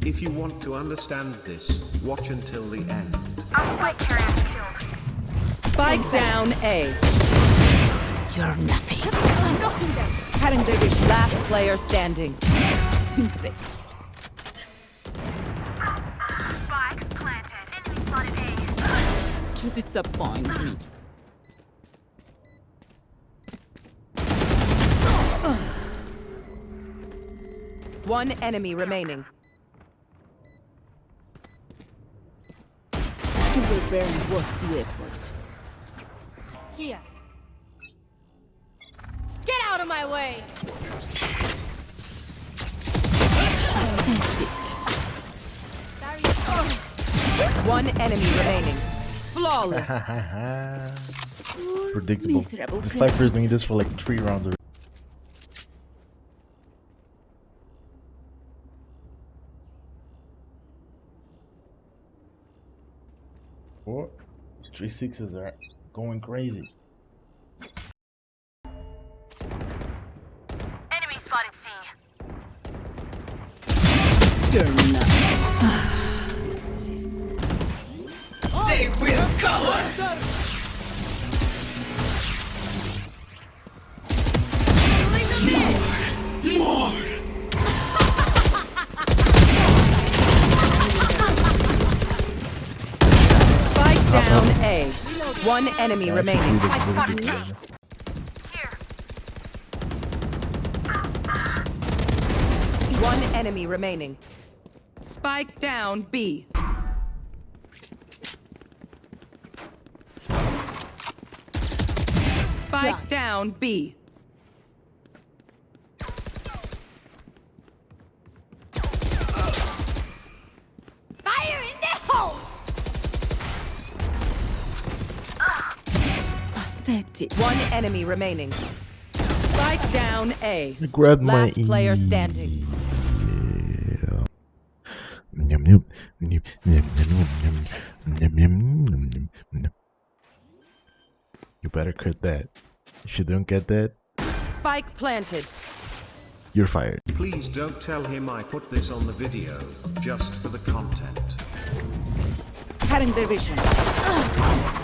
If you want to understand this, watch until the end. Spike carrier killed. Spike down A. You're nothing. Cutting their vision. Last player standing. Insane. Spike planted. Enemy spotted A. To disappoint me. One enemy remaining. You were very worth the effort. Here. Get out of my way! One enemy remaining. Flawless. Predictable. Miserable The Cypher's doing this for like three rounds already. Three sixes are going crazy. Enemy spotted C. You're nothing. they will cover! Down A. One enemy remaining. Here. One enemy remaining. Spike down B. Spike down B. Perfect. One enemy remaining. Spike down A. I grabbed Last my player standing. You better cut that. If you don't get that, spike planted. You're fired. Please don't tell him I put this on the video, just for the content. Cutting the vision. Ugh.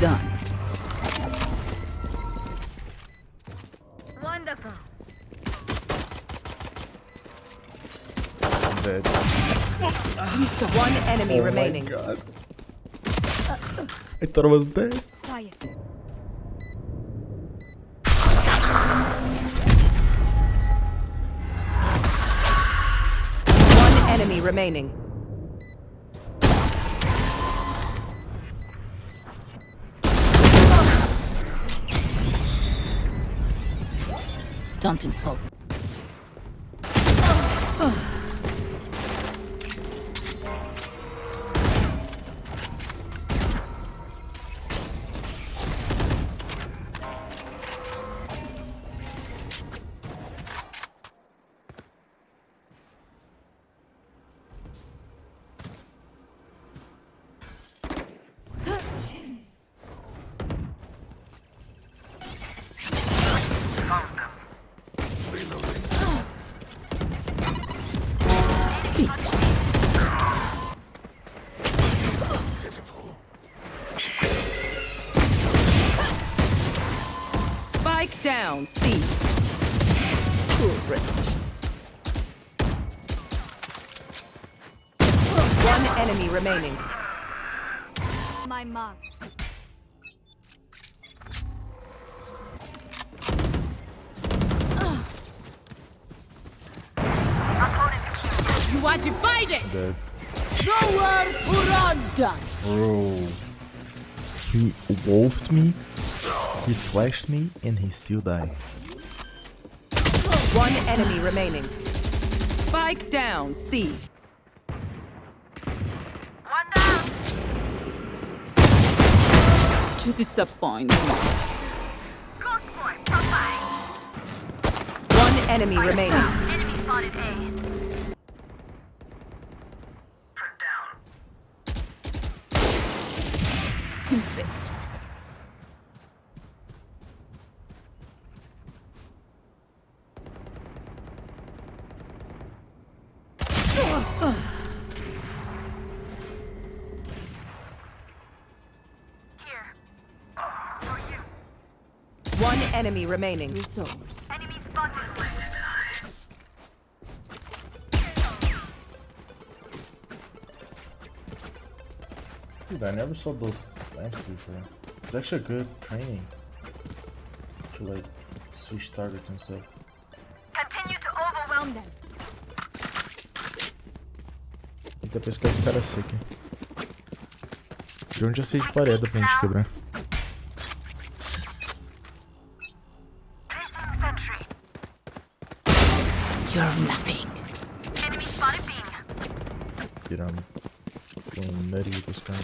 done. Wonderful. I'm dead. One enemy Oh my remaining. god. I thought I was dead. Quiet. One enemy remaining. Don't insult me. down, One enemy remaining. My mark. You are divided! Dead. Nowhere to run! Done! Bro. He wolfed me? He flashed me, and he still died. One enemy remaining. Spike down, C. One down. To disappoint me. Ghost boy, profile. One enemy remaining. Enemy spotted A. One enemy remaining. Resource. Enemy spotted. Dude, I never saw those lamps before. It's actually good training. To like switch targets and stuff. Continue to overwhelm them. Tenta pescar esse cara seco. De onde eu sei de parede pra gente quebrar. You're nothing. Enemy spotted beam. Tirando. Com um nutty dos caras.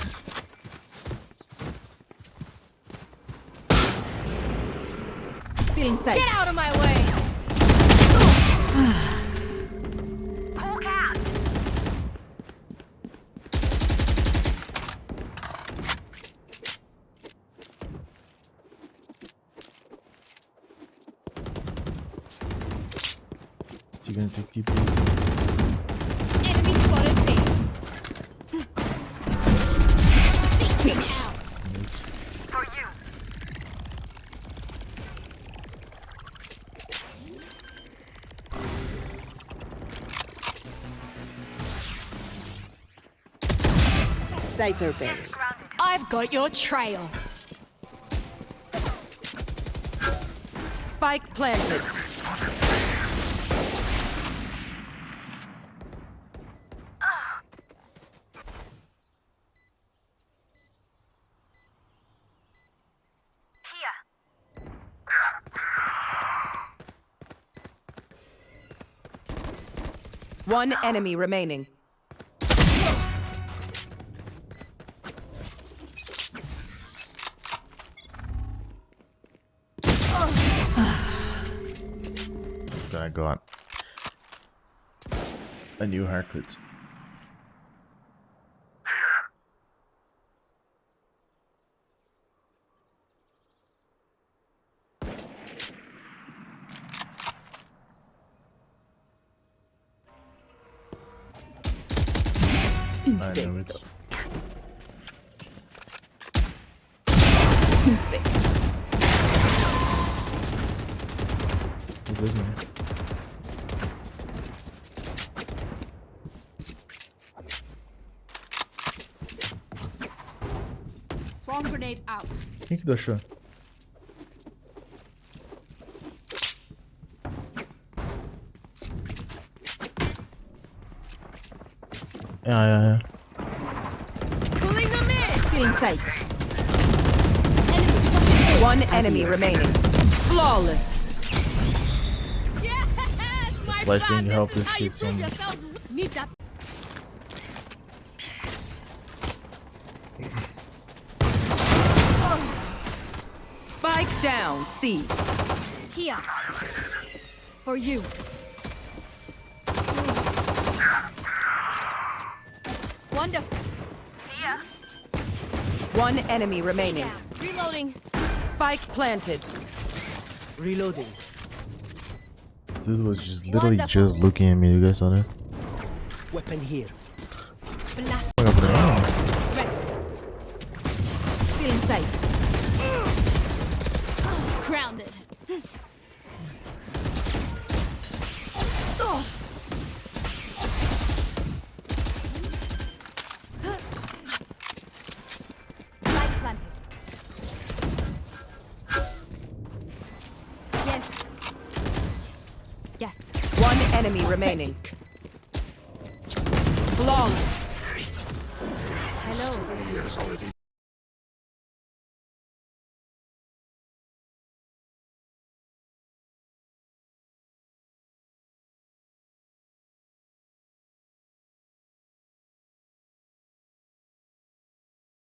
Get out of my way. You're gonna take keep Enemy spotted B. Finished. For you. Cypher Bay. I've got your trail. Spike planted. One enemy remaining. This guy got a new haircut. I know Insane. it. Insane. This is me. Swarm grenade out. Quem que deixou? Yeah, yeah, yeah. Pulling them in. Feeling sight. One enemy remaining. Flawless. Yes, my Flash friend. being help This this is how you prove on- yourselves. Need that. Spike down, C. Here. For you. One enemy remaining. Reloading. Spike planted. Reloading. This dude was just literally Wonderful. just looking at me. You guys saw that? Weapon here. Blast. Yes. One enemy remaining. Flawless. Hello.